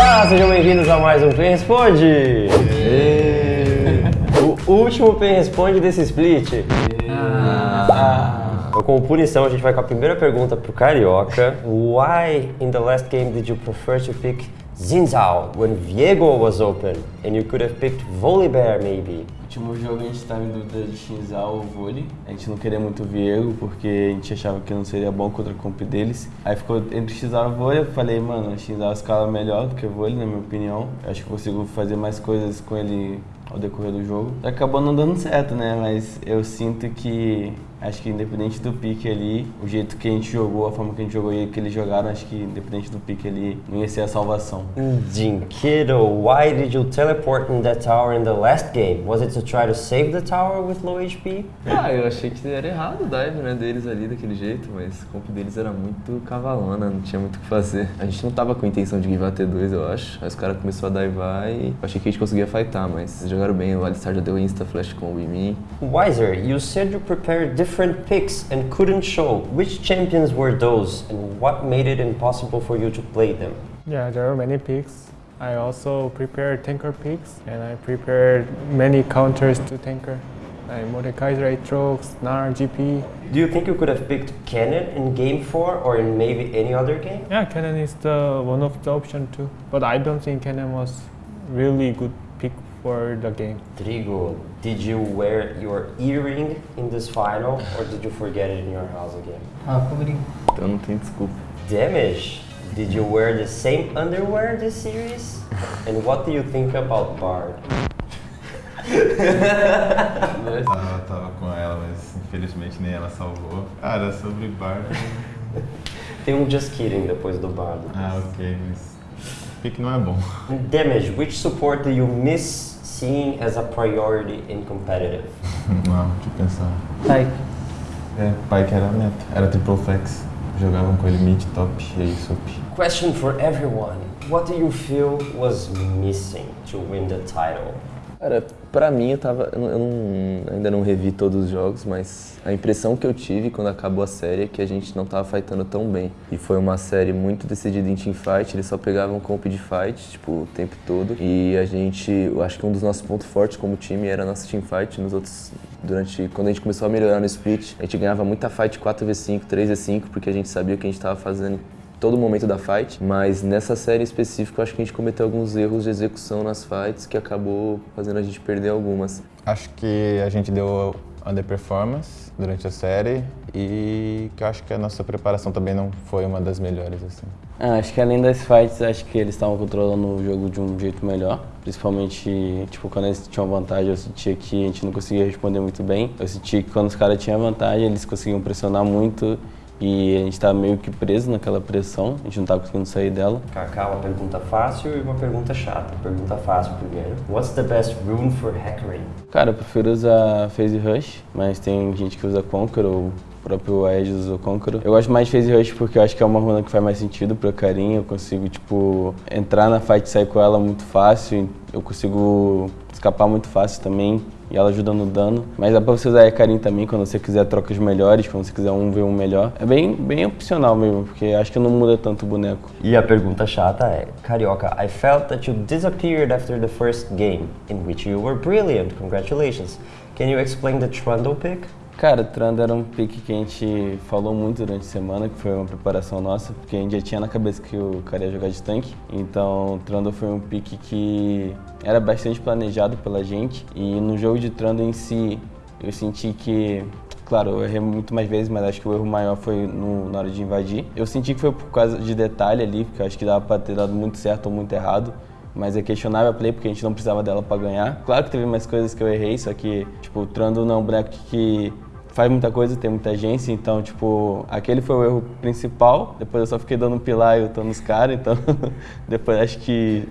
Olá, sejam bem-vindos a mais um Pen Responde! O último Pen Responde desse split. Ah. Então, como punição, a gente vai com a primeira pergunta pro Carioca. Why in the last game did you prefer to pick Zinzao when Viego was open and you could have picked Volibear maybe? Último jogo a gente estava em dúvida de Shinzal ou vôlei. A gente não queria muito o Viego porque a gente achava que não seria bom contra a comp deles. Aí ficou entre Shinzal e vôlei. Eu falei, mano, Shinzal escala melhor do que vôlei, na minha opinião. Eu acho que consigo fazer mais coisas com ele ao decorrer do jogo. Acabou não dando certo, né? Mas eu sinto que Acho que independente do pique ali, o jeito que a gente jogou, a forma que a gente jogou e que eles jogaram, acho que independente do pique ali, não ia ser a salvação. Jinkido, why did you teleport in that tower in the last game? Was it to try to save the tower with low HP? Ah, eu achei que era errado o dive né, deles ali daquele jeito, mas o comp deles era muito cavalona, não tinha muito o que fazer. A gente não tava com a intenção de give T2, eu acho. Aí os caras começaram a divar e eu achei que a gente conseguia fightar, mas eles jogaram bem. O Alistar já deu insta flash combo em mim. Wiser, you said you prepared different picks and couldn't show. Which champions were those and what made it impossible for you to play them? Yeah, there are many picks. I also prepared tanker picks and I prepared many counters to tanker. Like Mordekaiser, Aatrox, Gnar, GP. Do you think you could have picked Cannon in game 4 or in maybe any other game? Yeah, Cannon is the one of the option too. But I don't think Cannon was really good for the game. Trigo, did you wear your earring in this final or did you forget it in your house again? Ah, cobrinho. Então não tem desculpa. Damage, did you wear the same underwear this series? and what do you think about Bard? Eu tava com ela, mas infelizmente nem ela salvou. Cara, sobre Bard. Tem um Just Kidding depois do Bard. Ah, ok, mas. Pique não é bom. Damage, which support do you miss seeing as a priority in competitive? Não, deixa eu pensar. Pike. É, pai que era meta. Era triple flex. Jogavam com ele mid, top e aí sup. Question for everyone. What do you feel was missing to win the title? Cara, pra mim eu tava. Eu, não- ainda não revi todos os jogos, mas a impressão que eu tive quando acabou a série é que a gente não tava fightando tão bem. E foi uma série muito decidida em teamfight, eles só pegavam comp de fight, tipo, o tempo todo. E a gente. Eu acho que um dos nossos pontos fortes como time era a nossa teamfight. Nos outros. Durante. Quando a gente começou a melhorar no split, a gente ganhava muita fight 4v5, 3v5, porque a gente sabia o que a gente tava fazendo todo momento da fight, mas nessa série específica acho que a gente cometeu alguns erros de execução nas fights que acabou fazendo a gente perder algumas. Acho que a gente deu underperformance durante a série e que eu acho que a nossa preparação também não foi uma das melhores, assim. Ah, acho que além das fights, acho que eles estavam controlando o jogo de um jeito melhor. Principalmente, tipo, quando eles tinham vantagem, eu sentia que a gente não conseguia responder muito bem. Eu sentia que quando os caras tinham vantagem, eles conseguiam pressionar muito e a gente estava meio que preso naquela pressão, a gente não estava conseguindo sair dela. Kaká, uma pergunta fácil e uma pergunta chata. Pergunta fácil primeiro. What's the best rune for hackering? Cara, eu prefiro usar Phase Rush, mas tem gente que usa Conquer ou o próprio Aegis usa o Conquer. Eu gosto mais de Phase Rush porque eu acho que é uma runa que faz mais sentido pra carinha. Eu consigo, tipo, entrar na fight e sair com ela muito fácil. Eu consigo escapar muito fácil também e ela ajuda no dano. Mas dá pra você usar a Karin também quando você quiser trocas melhores, quando você quiser um ver um melhor. É bem, bem opcional mesmo, porque acho que não muda tanto o boneco. E a pergunta chata é, Carioca, I felt that you disappeared after the first game, in which you were brilliant. Congratulations. Can you explain the Trundle pick? Cara, Trando era um pique que a gente falou muito durante a semana, que foi uma preparação nossa, porque a gente já tinha na cabeça que o cara ia jogar de tanque. Então, Trando foi um pique que era bastante planejado pela gente. E no jogo de Trando em si, eu senti que Claro, eu errei muito mais vezes, mas acho que o erro maior foi no- na hora de invadir. Eu senti que foi por causa de detalhe ali, porque eu acho que dava pra ter dado muito certo ou muito errado. Mas é questionável a play porque a gente não precisava dela pra ganhar. Claro que teve mais coisas que eu errei, só que, tipo, o Trando não é um boneco que faz muita coisa, tem muita agência, então, tipo, aquele foi o erro principal. Depois eu só fiquei dando pilar e eu tô nos caras, então depois acho que.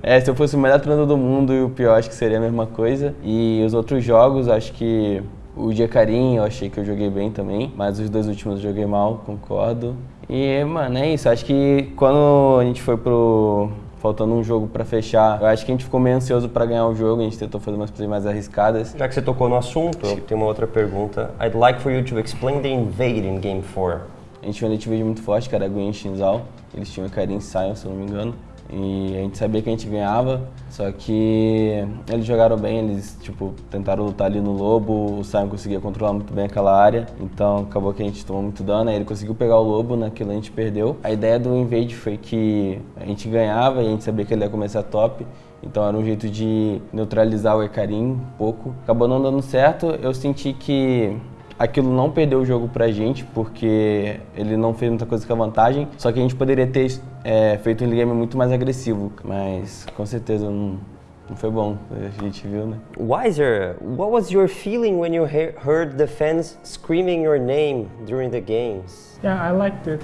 É, se eu fosse o melhor treinador do mundo e o pior, acho que seria a mesma coisa. E os outros jogos, acho que o Dia Carim, eu achei que eu joguei bem também, mas os dois últimos eu joguei mal, concordo. E, mano, é isso. Acho que quando a gente foi pro. Faltando um jogo pra fechar, eu acho que a gente ficou meio ansioso pra ganhar o jogo, a gente tentou fazer umas coisas mais arriscadas. Já que você tocou no assunto, eu tenho uma outra pergunta. I'd like for you to explain the invade in Game 4. A gente tinha um Verde muito forte, que era Gwen e Shinzal. Eles tinham Karin e Sion, se eu não me engano. E a gente sabia que a gente ganhava, só que eles jogaram bem, eles tipo tentaram lutar ali no lobo, o Simon conseguia controlar muito bem aquela área, então acabou que a gente tomou muito dano, aí ele conseguiu pegar o lobo, naquilo a gente perdeu. A ideia do invade foi que a gente ganhava e a gente sabia que ele ia começar top, então era um jeito de neutralizar o Ecarim um pouco. Acabou não dando certo, eu senti que aquilo não perdeu o jogo pra gente, porque ele não fez muita coisa com a vantagem, só que a gente poderia ter é, feito um game muito mais agressivo, mas com certeza não, não foi bom, a gente viu, né? Wiser, what was your feeling when you he heard the fans screaming your name during the games? Yeah, I liked it.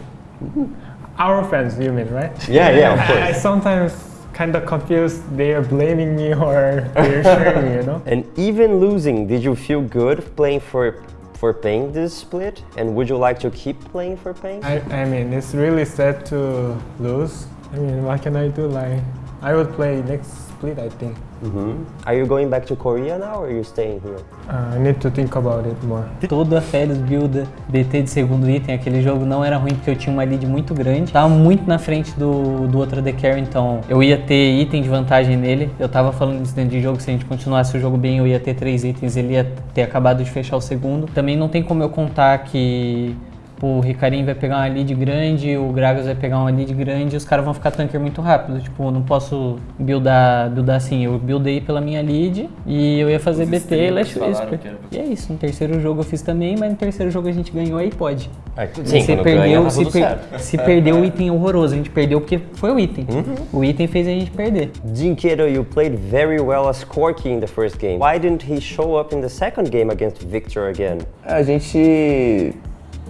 Our fans, you mean, right? Yeah, yeah, of I, I course. sometimes kind of confused. They are blaming me or they're cheering me, you know? And even losing, did you feel good playing for for Peng this split? And would you like to keep playing for Peng? I, I mean, it's really sad to lose. I mean, what can I do? Like, I would play next split, I think. Mhm. Are you going back to Korea now or are you staying here? Uh, I need to think about it more. Toda Férias Builda, BT de segundo item, aquele jogo não era ruim porque eu tinha uma lead muito grande. Tava muito na frente do, do outro The Carry, então eu ia ter item de vantagem nele. Eu tava falando isso dentro de jogo, se a gente continuasse o jogo bem, eu ia ter três itens, ele ia ter acabado de fechar o segundo. Também não tem como eu contar que o Ricarim vai pegar uma lead grande, o Gragas vai pegar uma lead grande e os caras vão ficar tanker muito rápido. Tipo, eu não posso buildar, buildar assim. Eu buildei pela minha lead e eu ia fazer Os BT e Last Whisper. E é isso, no terceiro jogo eu fiz também, mas no terceiro jogo a gente ganhou aí pode. Sim, se quando perdeu, ganha, tá se, per- certo. se perdeu o item horroroso, a gente perdeu porque foi o item. Uhum. O item fez a gente perder. Jinkedo, you played very well as Corky in the first game. Why didn't he show up in the second game against Victor again? A gente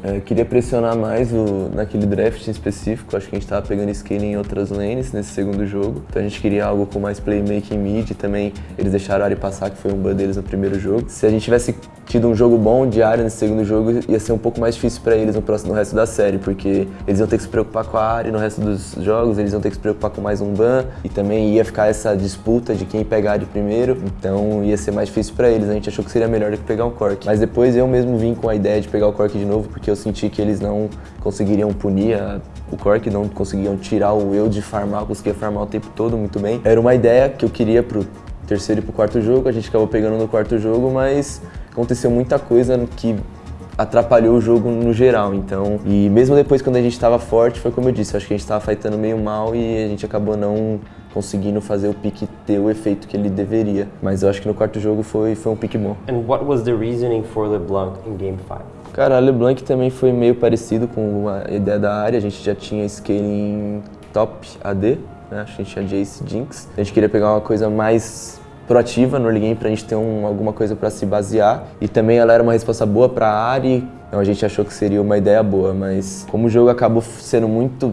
é, queria pressionar mais o, naquele draft em específico. Acho que a gente estava pegando scaling em outras lanes nesse segundo jogo. Então a gente queria algo com mais playmaking mid. Também eles deixaram a Ari passar, que foi um ban deles no primeiro jogo. Se a gente tivesse tido um jogo bom de área nesse segundo jogo, ia ser um pouco mais difícil para eles no, próximo, no resto da série, porque eles iam ter que se preocupar com a área no resto dos jogos, eles iam ter que se preocupar com mais um ban e também ia ficar essa disputa de quem pegar de primeiro. Então ia ser mais difícil para eles. A gente achou que seria melhor do que pegar um Cork. Mas depois eu mesmo vim com a ideia de pegar o Cork de novo, porque eu senti que eles não conseguiriam punir a- o Cork, não conseguiam tirar o eu de farmar, eu conseguia farmar o tempo todo muito bem. Era uma ideia que eu queria pro terceiro e pro quarto jogo, a gente acabou pegando no quarto jogo, mas aconteceu muita coisa que atrapalhou o jogo no geral, então, e mesmo depois quando a gente estava forte, foi como eu disse, acho que a gente estava fightando meio mal e a gente acabou não conseguindo fazer o pique ter o efeito que ele deveria, mas eu acho que no quarto jogo foi, foi um pique bom. And what was the reasoning for LeBlanc in game 5? Cara, a LeBlanc também foi meio parecido com a ideia da área. A gente já tinha scaling top AD, né? A gente tinha Jace Jinx. A gente queria pegar uma coisa mais proativa no early game pra gente ter um- alguma coisa pra se basear. E também ela era uma resposta boa pra Ari, então a gente achou que seria uma ideia boa. Mas como o jogo acabou sendo muito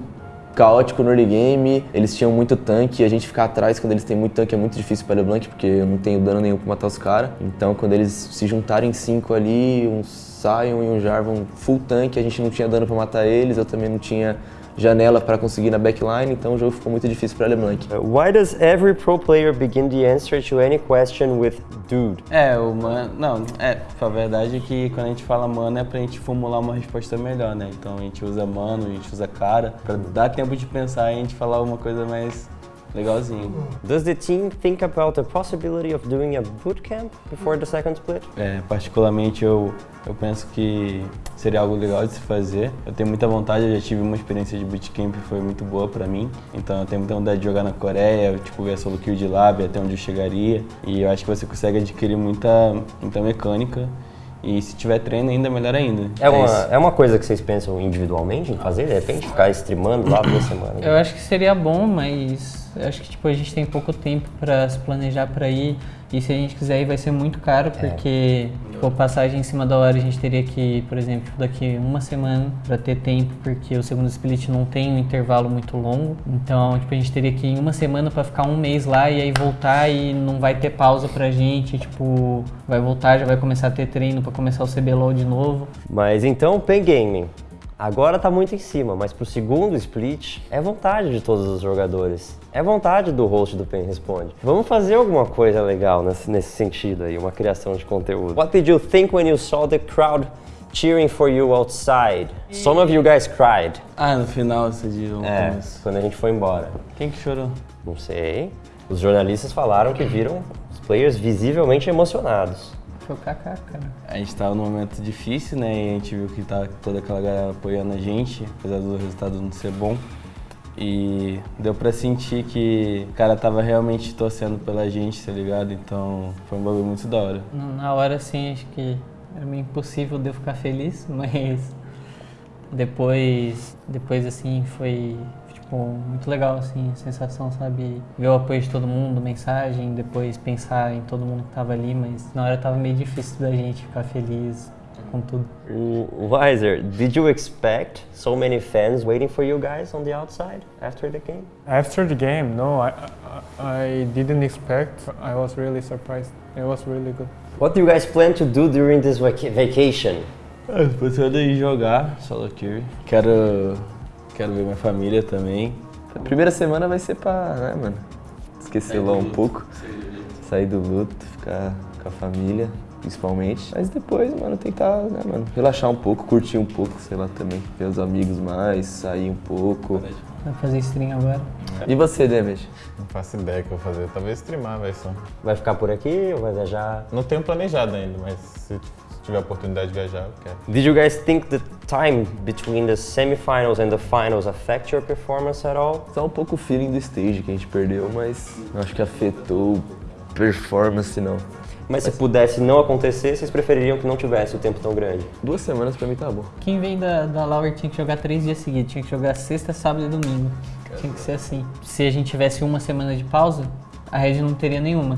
caótico no early game, eles tinham muito tanque e a gente ficar atrás quando eles têm muito tanque é muito difícil para LeBlanc, porque eu não tenho dano nenhum pra matar os caras. Então quando eles se juntarem cinco ali, um Sion e um Jarvan full tanque, a gente não tinha dano pra matar eles, eu também não tinha janela para conseguir na backline, então o jogo ficou muito difícil para LeBlanc. Uh, why does every pro player begin the answer to any question with dude? É, o mano. Não, é, a verdade é que quando a gente fala mano é pra gente formular uma resposta melhor, né? Então a gente usa mano, a gente usa cara, pra dar tempo de pensar e a gente falar uma coisa mais legalzinho. Does the team think about the possibility of doing a bootcamp before the second split? É, particularmente eu, eu penso que seria algo legal de se fazer. Eu tenho muita vontade, eu já tive uma experiência de bootcamp que foi muito boa pra mim. Então eu tenho muita vontade de jogar na Coreia, tipo, ver a solo kill de lá, ver até onde eu chegaria. E eu acho que você consegue adquirir muita, muita mecânica. E se tiver treino ainda, melhor ainda. É uma, isso. é uma coisa que vocês pensam individualmente em fazer? De repente ficar streamando lá toda semana? Eu acho que seria bom, mas eu acho que tipo, a gente tem pouco tempo pra se planejar pra ir. E se a gente quiser ir vai ser muito caro, porque tipo, passagem em cima da hora a gente teria que por exemplo, daqui uma semana pra ter tempo, porque o segundo split não tem um intervalo muito longo. Então, tipo, a gente teria que ir em uma semana pra ficar um mês lá e aí voltar e não vai ter pausa pra gente, tipo, vai voltar, já vai começar a ter treino pra começar o CBLOL de novo. Mas então, Pen Gaming. Agora tá muito em cima, mas pro segundo split é vontade de todos os jogadores. É vontade do host do Pen Responde. Vamos fazer alguma coisa legal nesse, nesse sentido aí, uma criação de conteúdo. What did you think when you saw the crowd cheering for you outside. Some of you guys cried. Ah, no final você diz no É, quando a gente foi embora. Quem que chorou? Não sei. Os jornalistas falaram que viram os players visivelmente emocionados. Foi Kaká, cara. A gente tava num momento difícil, né? E a gente viu que tá toda aquela galera apoiando a gente, apesar do resultado não ser bom. E deu pra sentir que o cara tava realmente torcendo pela gente, tá ligado? Então foi um bagulho muito da hora. Na hora, assim, acho que era meio impossível de eu ficar feliz, mas depois, depois assim, foi tipo, muito legal, assim, a sensação, sabe? Ver o apoio de todo mundo, mensagem, depois pensar em todo mundo que tava ali, mas na hora tava meio difícil da gente ficar feliz com tudo. Wiser, did you expect so many fans waiting for you guys on the outside after the game? After the game, no, I, I, I didn't expect. I was really surprised. It was really good. What do you guys plan to do during this vac vacation? É, Pensando em jogar solo queue. Quero, quero ver minha família também. A primeira semana vai ser pra, né, mano? Esquecer lá um pouco. Sair do luto, ficar com a família, principalmente. Mas depois, mano, tentar, né, mano, relaxar um pouco, curtir um pouco, sei lá, também. Ver os amigos mais, sair um pouco. Vai fazer stream agora. E você, Demet? Não faço ideia o que eu vou fazer. Talvez streamar, vai só. Vai ficar por aqui ou vai viajar? Não tenho planejado ainda, mas se tiver a oportunidade de viajar, eu quero. Did you guys think the time between the semifinals and the finals affect your performance at all? Só um pouco o feeling do stage que a gente perdeu, mas não acho que afetou performance, não. Mas se pudesse não acontecer, vocês prefeririam que não tivesse o tempo tão grande? Duas semanas pra mim tá bom. Quem vem da, da Lauer tinha que jogar três dias seguidos, tinha que jogar sexta, sábado e domingo. Tinha que ser assim. Se a gente tivesse uma semana de pausa, a Red não teria nenhuma.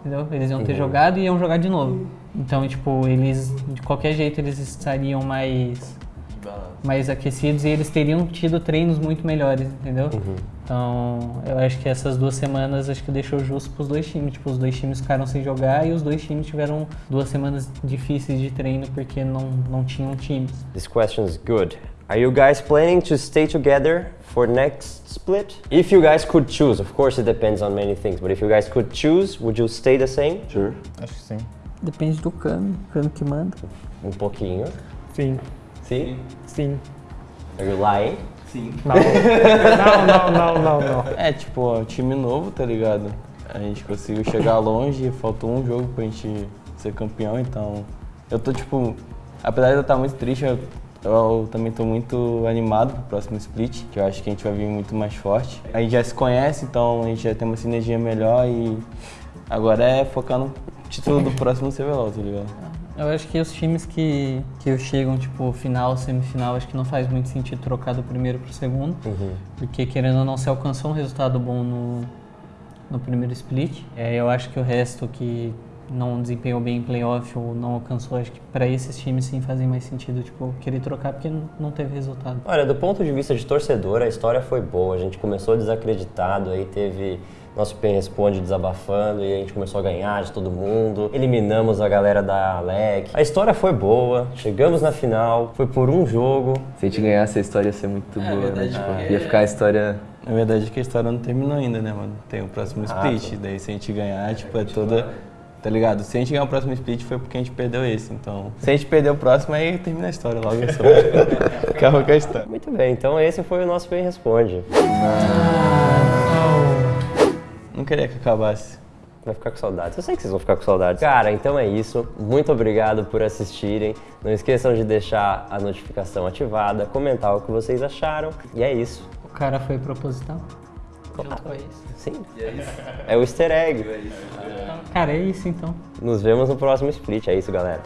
Entendeu? Eles iam ter jogado e iam jogar de novo. Então, tipo, eles, de qualquer jeito, eles estariam mais, mais aquecidos e eles teriam tido treinos muito melhores, entendeu? Então, eu acho que essas duas semanas acho que deixou justo pros dois times. Tipo, os dois times ficaram sem jogar e os dois times tiveram duas semanas difíceis de treino porque não, não tinham times. This question is good. Are you guys planning to stay together for next split? If you guys could choose, of course it depends on many things, but if you guys could choose, would you stay the same? Sure. Acho que sim. Depende do Kami, o Kami que manda. Um pouquinho. Sim, Sim? sim. Are you lying? Não. não, não, não, não, não. É, tipo, ó, time novo, tá ligado? A gente conseguiu chegar longe, faltou um jogo pra gente ser campeão, então. Eu tô, tipo, apesar de eu estar muito triste, eu, eu também tô muito animado pro próximo split, que eu acho que a gente vai vir muito mais forte. A gente já se conhece, então a gente já tem uma sinergia melhor e agora é focar no título do próximo CBLOL, tá ligado? Eu acho que os times que, que chegam, tipo, final, semifinal, acho que não faz muito sentido trocar do primeiro pro segundo. Porque, querendo ou não, se alcançou um resultado bom no, no primeiro split. É, eu acho que o resto que não desempenhou bem em playoff ou não alcançou, acho que para esses times sim fazem mais sentido, tipo, querer trocar porque não teve resultado. Olha, do ponto de vista de torcedor, a história foi boa. A gente começou desacreditado, aí teve nosso Pen Responde desabafando e a gente começou a ganhar de todo mundo. Eliminamos a galera da Alec. A história foi boa, chegamos na final, foi por um jogo. Se a gente ganhasse, a história ia ser muito boa, né? verdade Tipo, que- ia ficar a história. Na verdade é que a história não terminou ainda, né, mano? Tem o próximo split, daí se a gente ganhar, tipo, é toda. Tá ligado? Se a gente ganhar o próximo split foi porque a gente perdeu esse, então. Se a gente perder o próximo, aí termina a história logo só. Acabou com a história. Muito bem, então esse foi o nosso Pen Responde. Não queria que acabasse. Vai ficar com saudades. Eu sei que vocês vão ficar com saudades. Cara, então é isso. Muito obrigado por assistirem. Não esqueçam de deixar a notificação ativada, comentar o que vocês acharam. E é isso. O cara foi proposital? Junto com isso. Sim. É o easter egg. Cara, é isso então. Nos vemos no próximo split. É isso, galera.